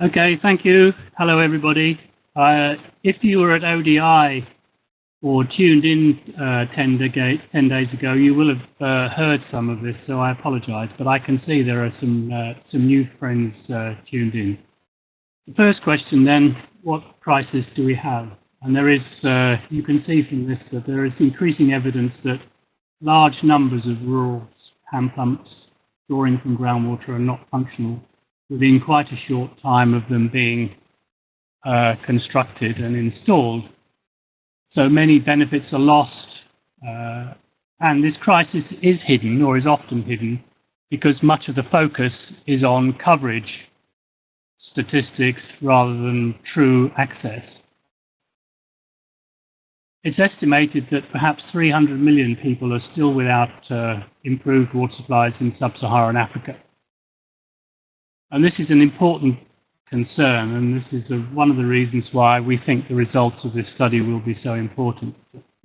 Okay, thank you. Hello, everybody. Uh, if you were at ODI or tuned in uh, 10, de- 10, days ago, you will have uh, heard some of this, so I apologize. But I can see there are some, uh, some new friends uh, tuned in. The first question then, what crisis do we have? And there is, uh, you can see from this that there is increasing evidence that large numbers of rural hand pumps drawing from groundwater are not functional within quite a short time of them being uh, constructed and installed. So many benefits are lost, uh, and this crisis is hidden or is often hidden because much of the focus is on coverage statistics rather than true access. It's estimated that perhaps 300 million people are still without uh, improved water supplies in sub-Saharan Africa. And this is an important concern, and this is a, one of the reasons why we think the results of this study will be so important.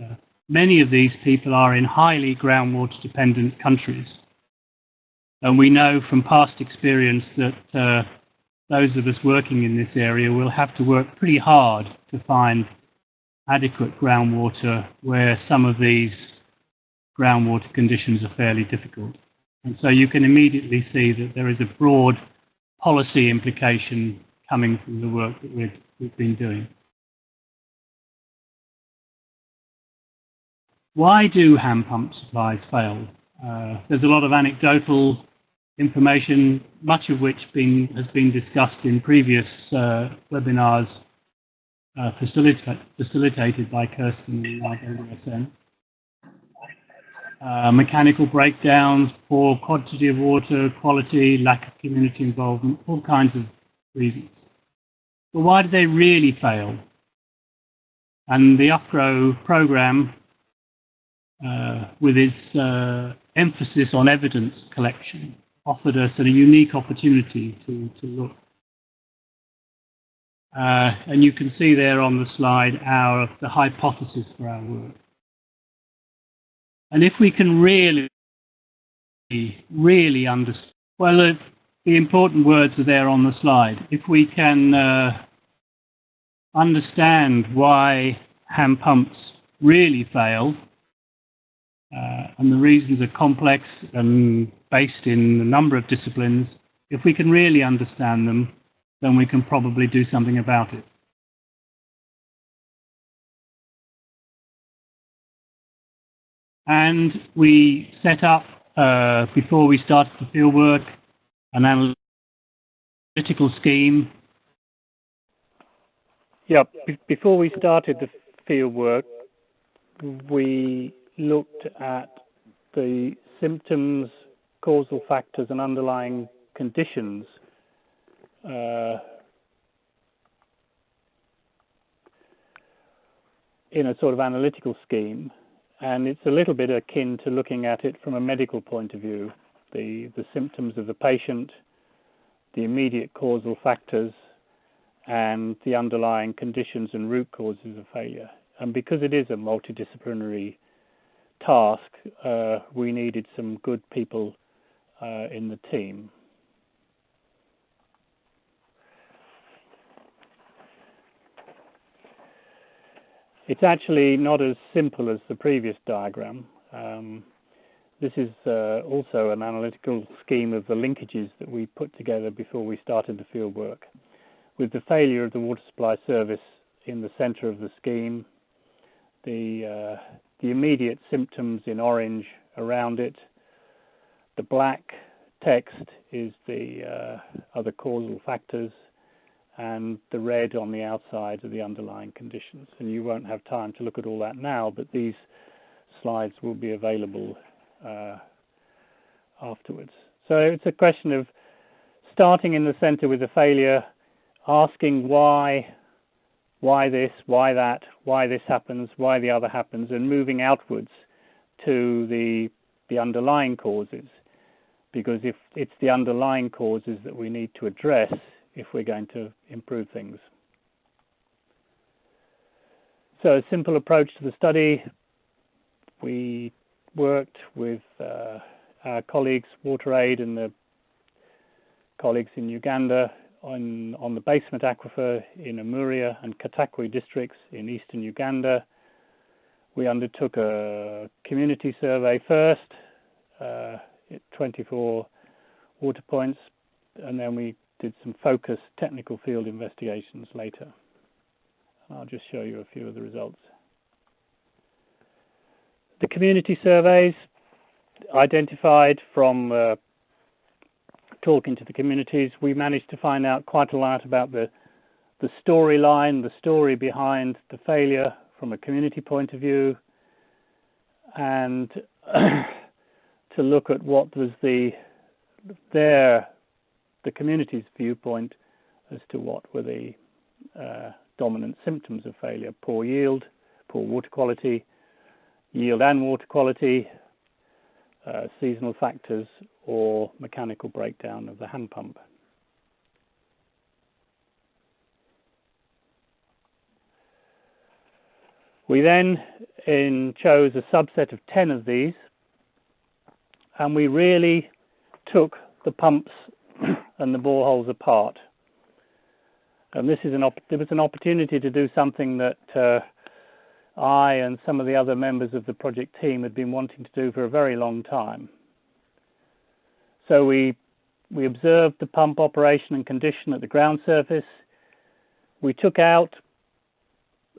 Uh, many of these people are in highly groundwater dependent countries. And we know from past experience that uh, those of us working in this area will have to work pretty hard to find adequate groundwater where some of these groundwater conditions are fairly difficult. And so you can immediately see that there is a broad policy implication coming from the work that we've, we've been doing. Why do hand pump supplies fail? Uh, there's a lot of anecdotal information, much of which been, has been discussed in previous uh, webinars uh, facilita facilitated by Kirsten and RWSN. Uh, mechanical breakdowns, poor quantity of water, quality, lack of community involvement, all kinds of reasons. But why do they really fail? And the UPGro program, uh, with its uh, emphasis on evidence collection, offered us a unique opportunity to, to look. Uh, and you can see there on the slide our the hypothesis for our work. And if we can really, really understand, well, the important words are there on the slide. If we can uh, understand why hand pumps really fail, uh, and the reasons are complex and based in a number of disciplines, if we can really understand them, then we can probably do something about it. And we set up, uh, before we started the fieldwork, an analytical scheme. Yeah, before we started the fieldwork, we looked at the symptoms, causal factors, and underlying conditions uh, in a sort of analytical scheme and it's a little bit akin to looking at it from a medical point of view the, the symptoms of the patient, the immediate causal factors, and the underlying conditions and root causes of failure. And because it is a multidisciplinary task, uh, we needed some good people uh, in the team. It's actually not as simple as the previous diagram. Um, this is uh, also an analytical scheme of the linkages that we put together before we started the field work. With the failure of the water supply service in the center of the scheme, the, uh, the immediate symptoms in orange around it, the black text is the uh, other causal factors, and the red on the outside are the underlying conditions. And you won't have time to look at all that now, but these slides will be available uh, afterwards. So it's a question of starting in the center with a failure, asking why, why this, why that, why this happens, why the other happens, and moving outwards to the the underlying causes. Because if it's the underlying causes that we need to address, if we're going to improve things. So, a simple approach to the study. We worked with uh, our colleagues, WaterAid, and the colleagues in Uganda on, on the basement aquifer in Amuria and Katakwi districts in eastern Uganda. We undertook a community survey first, uh, 24 water points, and then we some focused technical field investigations later. I'll just show you a few of the results. The community surveys identified from uh, talking to the communities, we managed to find out quite a lot about the the storyline, the story behind the failure from a community point of view, and to look at what was the their the community's viewpoint as to what were the uh, dominant symptoms of failure: poor yield, poor water quality, yield and water quality, uh, seasonal factors, or mechanical breakdown of the hand pump. We then in, chose a subset of 10 of these and we really took the pumps and the boreholes apart. And this is an there was an opportunity to do something that uh, I and some of the other members of the project team had been wanting to do for a very long time. So we we observed the pump operation and condition at the ground surface. We took out,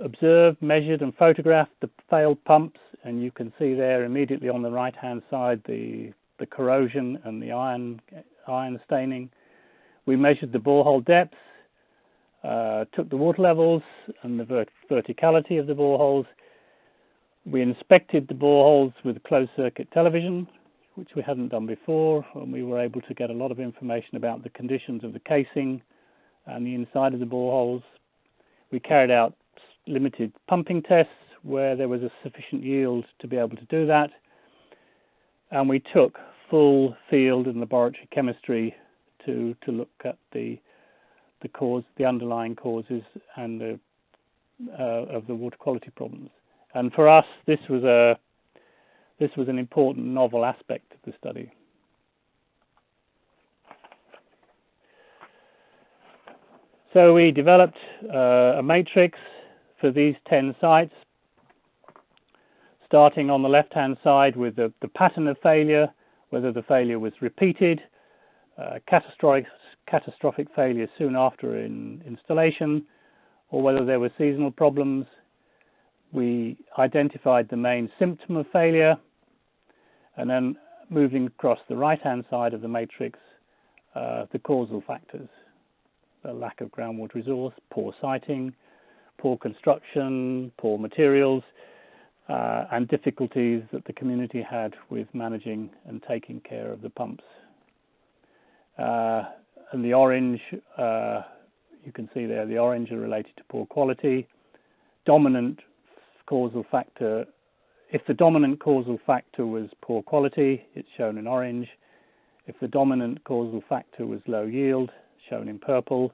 observed, measured, and photographed the failed pumps, and you can see there immediately on the right hand side the the corrosion and the iron iron staining. We measured the borehole depths, uh, took the water levels and the vert verticality of the boreholes. We inspected the boreholes with closed circuit television, which we hadn't done before, and we were able to get a lot of information about the conditions of the casing and the inside of the boreholes. We carried out limited pumping tests where there was a sufficient yield to be able to do that, and we took full field and laboratory chemistry to to look at the the cause, the underlying causes, and the, uh, of the water quality problems. And for us, this was a this was an important novel aspect of the study. So we developed uh, a matrix for these 10 sites, starting on the left-hand side with the, the, pattern of failure, whether the failure was repeated, uh, catastrophic, catastrophic failure soon after in installation, or whether there were seasonal problems. We identified the main symptom of failure, and then moving across the right-hand side of the matrix, uh, the causal factors, the lack of groundwater resource, poor siting, poor construction, poor materials, uh, and difficulties that the community had with managing and taking care of the pumps. Uh, and the orange, uh, you can see there, the orange are related to poor quality. Dominant causal factor, if the dominant causal factor was poor quality, it's shown in orange. If the dominant causal factor was low yield, shown in purple.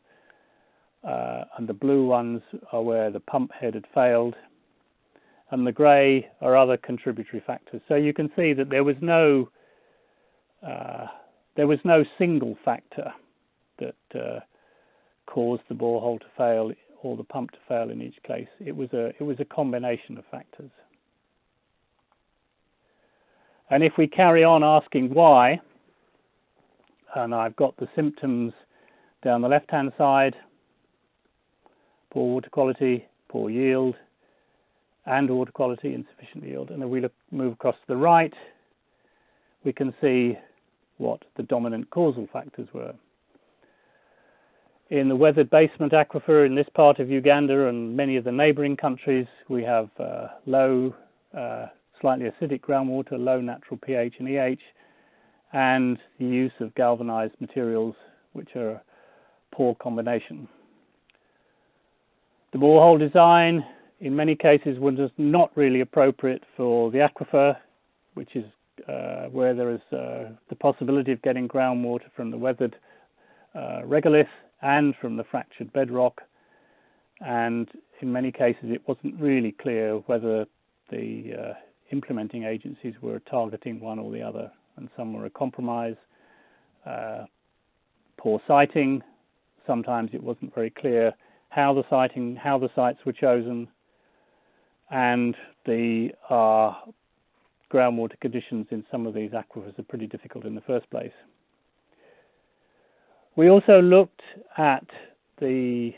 Uh, and the blue ones are where the pump head had failed. And the grey are other contributory factors. So you can see that there was no uh, there was no single factor that uh, caused the borehole to fail or the pump to fail in each case. It was a it was a combination of factors. And if we carry on asking why, and I've got the symptoms down the left hand side poor water quality, poor yield, and water quality, insufficient yield. And if we look, move across to the right, we can see what the dominant causal factors were. In the weathered basement aquifer in this part of Uganda and many of the neighboring countries, we have uh, low, uh, slightly acidic groundwater, low natural pH and EH, and the use of galvanized materials, which are a poor combination. The borehole design, in many cases, was not really appropriate for the aquifer, which is where there is uh, the possibility of getting groundwater from the weathered uh, regolith and from the fractured bedrock. And in many cases, it wasn't really clear whether the uh, implementing agencies were targeting one or the other, and some were a compromise. Uh, poor siting, sometimes it wasn't very clear how the siting, how the sites were chosen, and the uh, groundwater conditions in some of these aquifers are pretty difficult in the first place. We also looked at the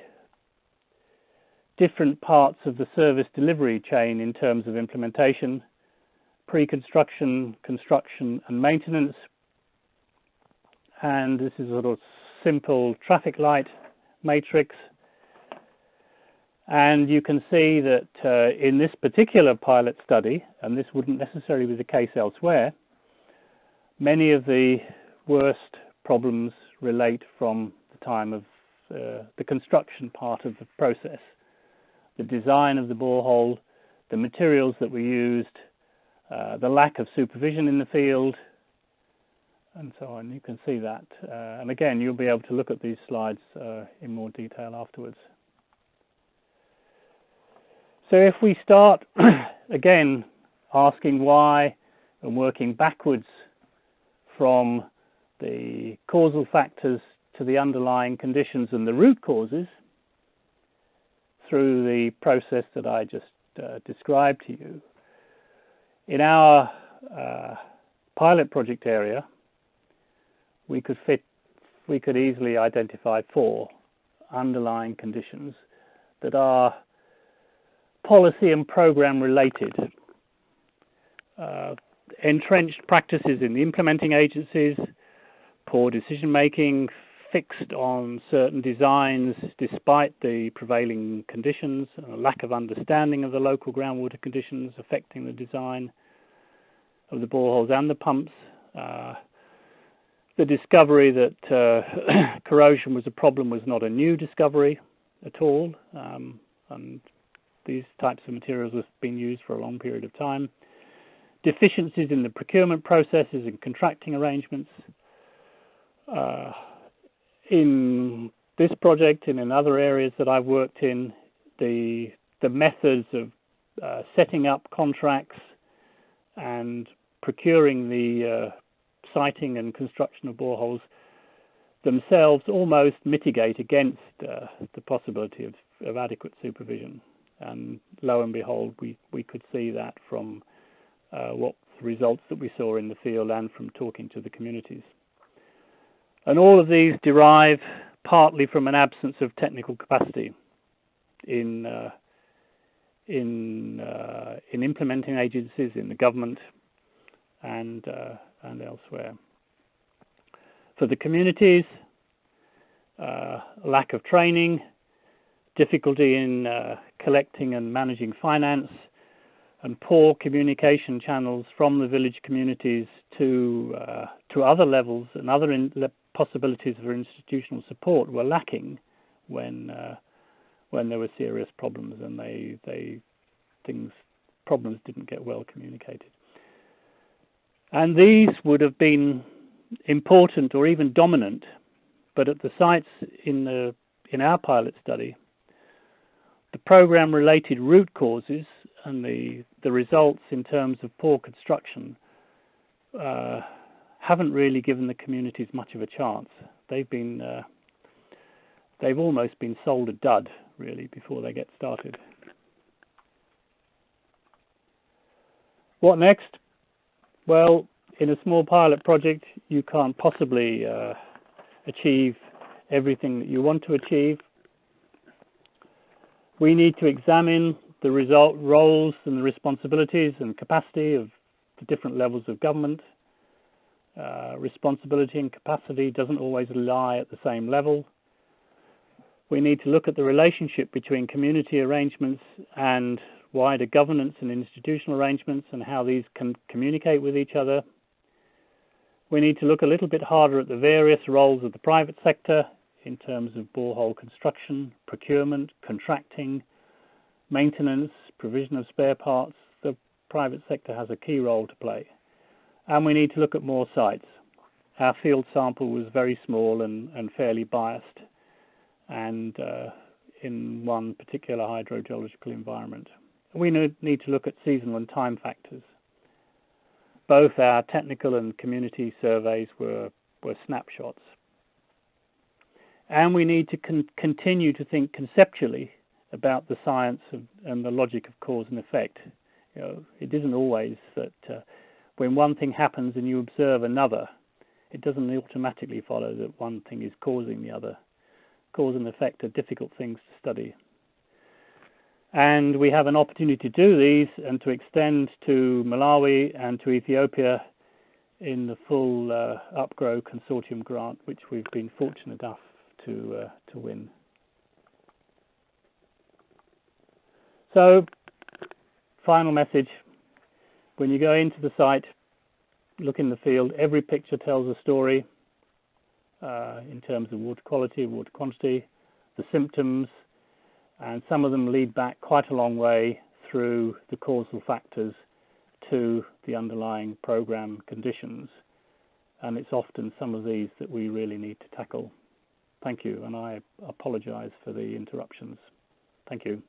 different parts of the service delivery chain in terms of implementation, pre-construction, construction and maintenance. And this is a sort of simple traffic light matrix. And you can see that uh, in this particular pilot study, and this wouldn't necessarily be the case elsewhere, many of the worst problems relate from the time of uh, the construction part of the process. The design of the borehole, the materials that were used, uh, the lack of supervision in the field, and so on. You can see that. Uh, and again, you'll be able to look at these slides uh, in more detail afterwards. So if we start again asking why and working backwards from the causal factors to the underlying conditions and the root causes through the process that I just uh, described to you. In our uh, pilot project area, we could fit, we could easily identify four underlying conditions that are policy and program related. Uh, entrenched practices in the implementing agencies, poor decision making, fixed on certain designs despite the prevailing conditions, a lack of understanding of the local groundwater conditions affecting the design of the boreholes and the pumps. Uh, the discovery that uh, corrosion was a problem was not a new discovery at all, um, and these types of materials have been used for a long period of time. Deficiencies in the procurement processes and contracting arrangements, uh, in this project and in other areas that I've worked in, the the methods of uh, setting up contracts and procuring the uh, siting and construction of boreholes themselves almost mitigate against uh, the possibility of, of, adequate supervision. And lo and behold, we, we could see that from uh, what results that we saw in the field and from talking to the communities. And all of these derive partly from an absence of technical capacity in uh, in uh, in implementing agencies in the government and uh, and elsewhere. For the communities, uh, lack of training, difficulty in uh, collecting and managing finance, and poor communication channels from the village communities to uh, to other levels and other in, possibilities for institutional support were lacking when uh, when there were serious problems and they they things problems didn't get well communicated. And these would have been important or even dominant, but at the sites in the in our pilot study, the program related root causes and the the results in terms of poor construction uh, haven't really given the communities much of a chance. They've been uh, they've almost been sold a dud really before they get started. What next? Well, in a small pilot project, you can't possibly uh, achieve everything that you want to achieve. We need to examine the result roles and the responsibilities and capacity of the different levels of government uh, responsibility and capacity doesn't always lie at the same level. We need to look at the relationship between community arrangements and wider governance and institutional arrangements and how these can communicate with each other. We need to look a little bit harder at the various roles of the private sector in terms of borehole construction, procurement, contracting, maintenance, provision of spare parts. The private sector has a key role to play and we need to look at more sites. Our field sample was very small and, and fairly biased, and uh, in one particular hydrogeological environment. We need to look at seasonal and time factors. Both our technical and community surveys were, were snapshots. And we need to con continue to think conceptually about the science of, and the logic of cause and effect. You know, it isn't always that uh, when one thing happens and you observe another, it doesn't automatically follow that one thing is causing the other. Cause and effect are difficult things to study. And we have an opportunity to do these and to extend to Malawi and to Ethiopia in the full uh, UPGro consortium grant, which we've been fortunate enough to uh, to win. So, final message: when you go into the site, look in the field. Every picture tells a story uh, in terms of water quality, water quantity, the symptoms, and some of them lead back quite a long way through the causal factors to the underlying program conditions. And it's often some of these that we really need to tackle. Thank you, and I apologize for the interruptions. Thank you.